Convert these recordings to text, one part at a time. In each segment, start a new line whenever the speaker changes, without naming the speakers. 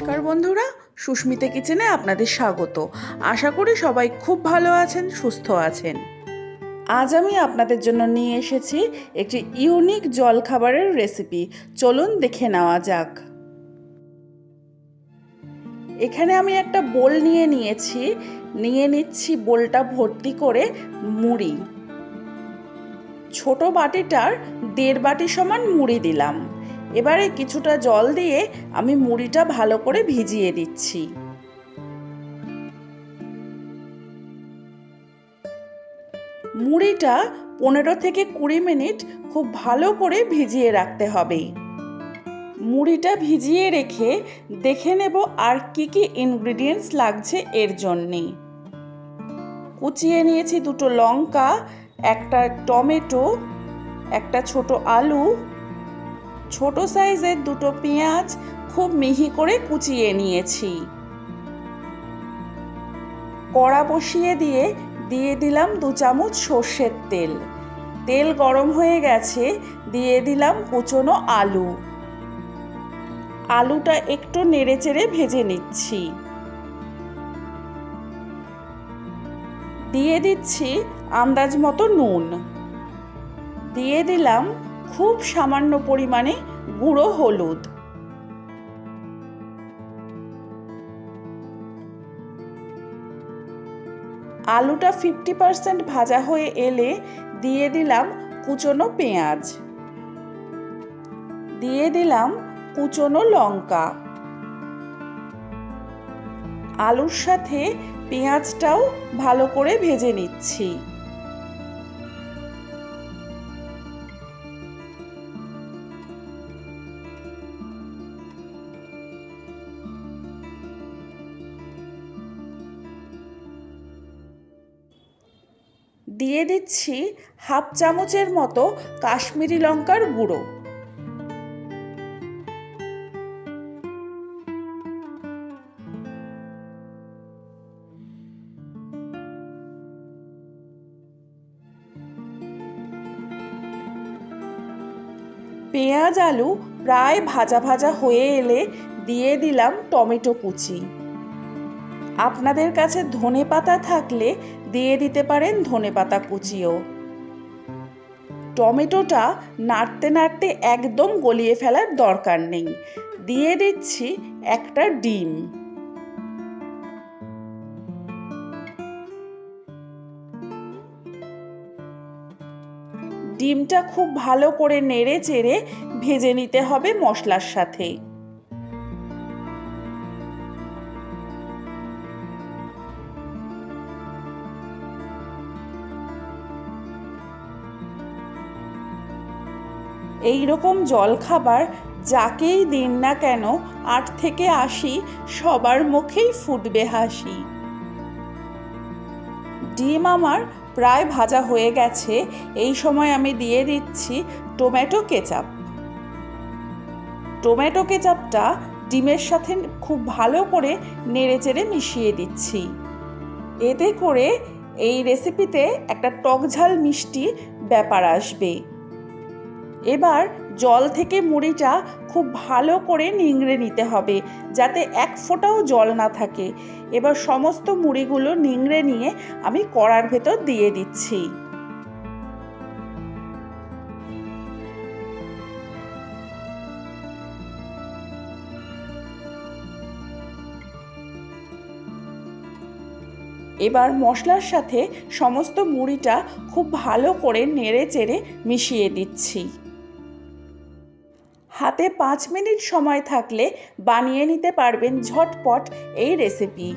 নমস্কার বন্ধুরা, সুস্মিতা কিচেনে আপনাদের স্বাগত। আশা করি সবাই খুব ভালো আছেন, সুস্থ আছেন। আজ আমি আপনাদের জন্য নিয়ে এসেছি একটি ইউনিক জলখাবারের রেসিপি। চলুন দেখে নেওয়া যাক। এখানে আমি একটা বোল নিয়ে নিয়েছি। নিয়ে নিচ্ছি বোলটা ভর্তি করে মুড়ি। ছোট বাটিটার দেড় বাটি সমান মুড়ি দিলাম। এবারে কিছুটা জল দিয়ে আমি মুড়িটা ভালো করে ভিজিয়ে দিচ্ছি। মুড়িটা পনেরো থেকে কুড়ি মিনিট খুব ভালো করে ভিজিয়ে রাখতে হবে। মুড়িটা ভিজিয়ে রেখে দেখে নেব আর কি কি ইনগ্রিডিয়েন্টস লাগছে এর জন্যে। কুচিয়ে নিয়েছি দুটো লঙ্কা, একটা টমেটো, একটা ছোট আলু ছোট সাইজের দুটো পেঁয়াজ খুব মিহি করে কুচিয়ে নিয়েছি। কড়া বসিয়ে দিয়ে দিয়ে দিলাম দু চামচ সর্ষের তেল। তেল গরম হয়ে গেছে, দিয়ে দিলাম কুচনো আলু। আলুটা একটু নেড়েচেড়ে ভেজে নিচ্ছি। দিয়ে দিচ্ছি আন্দাজ মতো নুন। দিয়ে দিলাম খুব সামান্য পরিমাণে গুঁড়ো হলুদ। আলুটা ফিফটি পারসেন্ট ভাজা হয়ে এলে দিয়ে দিলাম কুচনো পেঁয়াজ। দিয়ে দিলাম কুচনো লঙ্কা। আলুর সাথে পেঁয়াজটাও ভালো করে ভেজে নিচ্ছি। দিয়ে দিচ্ছি হাফ চামচের মতো কাশ্মীরি লঙ্কার গুঁড়ো। পেঁয়াজ আলু প্রায় ভাজা ভাজা হয়ে এলে দিয়ে দিলাম টমেটো কুচি। আপনাদের কাছে ধনে পাতা থাকলে দিয়ে দিতে পারেন ধনে পাতা কুচিও। টমেটোটা নাড়তে নাড়তে একদম গলিয়ে ফেলার দরকার নেই। দিয়ে দিচ্ছি একটা ডিম। ডিমটা খুব ভালো করে নেড়ে চেড়ে ভেজে নিতে হবে মশলার সাথে। এই রকম জলখাবার যাকেই দিন না কেন আট থেকে আশি সবার মুখেই ফুটবে হাসি। ডিম আমার প্রায় ভাজা হয়ে গেছে, এই সময় আমি দিয়ে দিচ্ছি টমেটো কেচাপ। টমেটো কেচাপটা ডিমের সাথে খুব ভালো করে নেড়েচেড়ে মিশিয়ে দিচ্ছি। এতে করে এই রেসিপিতে একটা টকঝাল মিষ্টি ব্যাপার আসবে। এবার জল থেকে মুড়িটা খুব ভালো করে নিংড়ে নিতে হবে, যাতে এক ফোঁটাও জল না থাকে। এবার সমস্ত মুড়িগুলো নিংড়ে নিয়ে আমি কড়ার ভেতর দিয়ে দিচ্ছি। এবার মশলার সাথে সমস্ত মুড়িটা খুব ভালো করে নেড়ে চেড়ে মিশিয়ে দিচ্ছি। হাতে পাঁচ মিনিট সময় থাকলে বানিয়ে নিতে পারবেন ঝটপট এই রেসিপি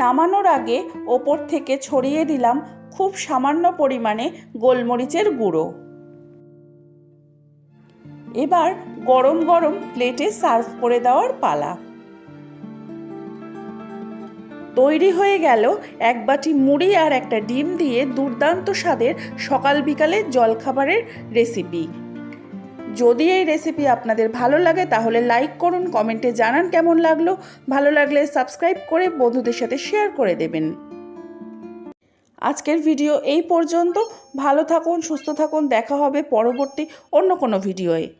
নামানোর আগে ওপর থেকে ছড়িয়ে দিলাম খুব সামান্য পরিমাণে গোলমরিচের গুঁড়ো। এবার গরম গরম প্লেটে সার্ভ করে দেওয়ার পালা। তৈরি হয়ে গেল এক বাটি মুড়ি আর একটা ডিম দিয়ে দুর্দান্ত স্বাদের সকাল বিকালে জলখাবারের রেসিপি। যদি এই রেসিপি আপনাদের ভালো লাগে, তাহলে লাইক করুন, কমেন্টে জানান কেমন লাগল। ভালো লাগলে সাবস্ক্রাইব করে বন্ধুদের সাথে শেয়ার করে দেবেন। আজকের ভিডিও এই পর্যন্ত। ভালো থাকুন, সুস্থ থাকুন। দেখা হবে পরবর্তী অন্য কোনো ভিডিওয়ে।